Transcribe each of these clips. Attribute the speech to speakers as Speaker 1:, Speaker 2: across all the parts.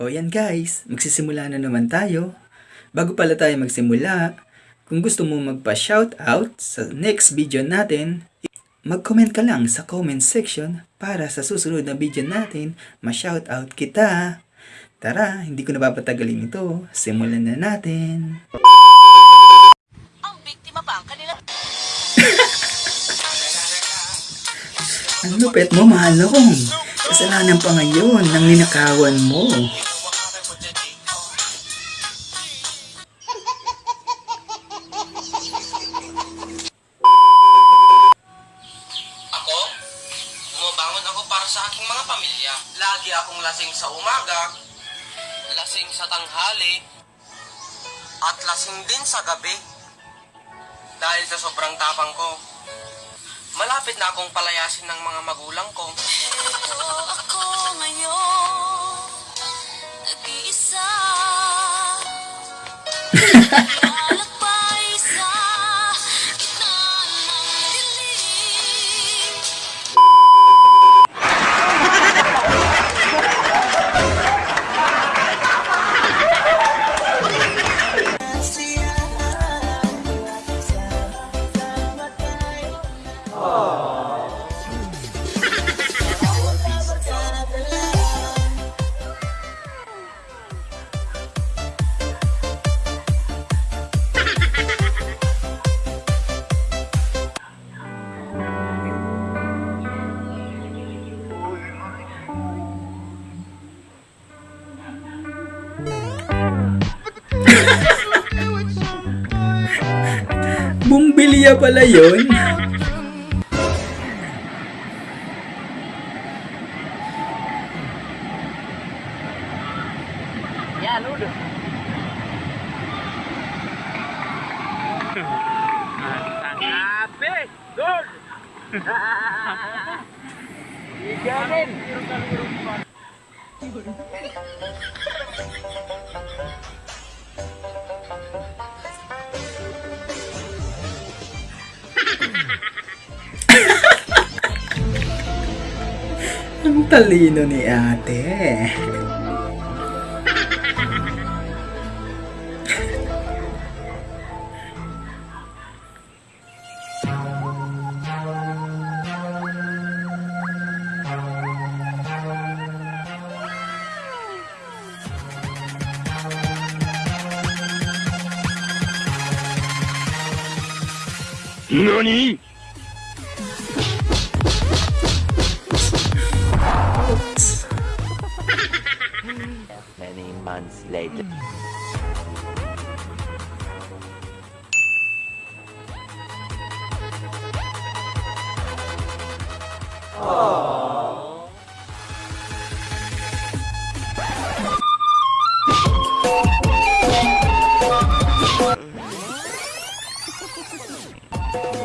Speaker 1: O yan guys, magsisimula na naman tayo. Bago pala tayo magsimula, kung gusto mo magpa-shoutout sa next video natin, mag-comment ka lang sa comment section para sa susunod na video natin, ma-shoutout kita. Tara, hindi ko napapatagalin ito. Simulan na natin.
Speaker 2: Ang
Speaker 1: lupit mo, malong. Kasalanan pa ngayon ng ninakawan mo.
Speaker 3: Ako, bumabangon ako para sa aking mga pamilya. Lagi akong lasing sa umaga, lasing sa tanghali, at lasing din sa gabi. Dahil sa sobrang tapang ko, malapit na akong palayasin ng mga magulang ko.
Speaker 2: Ito ako ngayon, nag-iisa.
Speaker 1: Bumbilya pala yon. Ang talino ni ate.
Speaker 4: Many months later. Aww.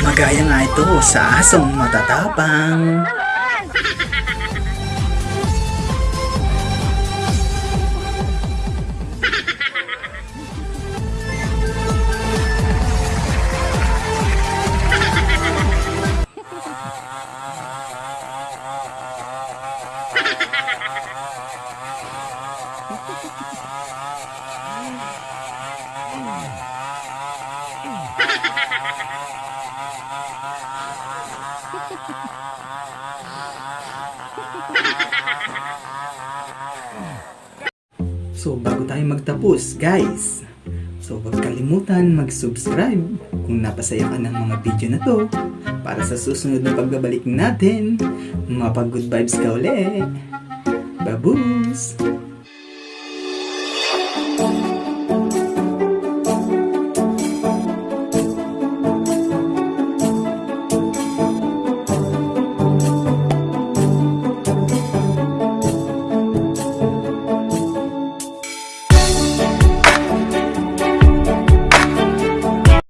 Speaker 4: Magaya nga ito sa asong matatapang. Ha ha ha ha!
Speaker 1: So bago tayo magtapos guys, so huwag kalimutan mag-subscribe kung napasaya ka ng mga video na to para sa susunod na pagbabalik natin, mapag-good vibes ka ulit. Baboos!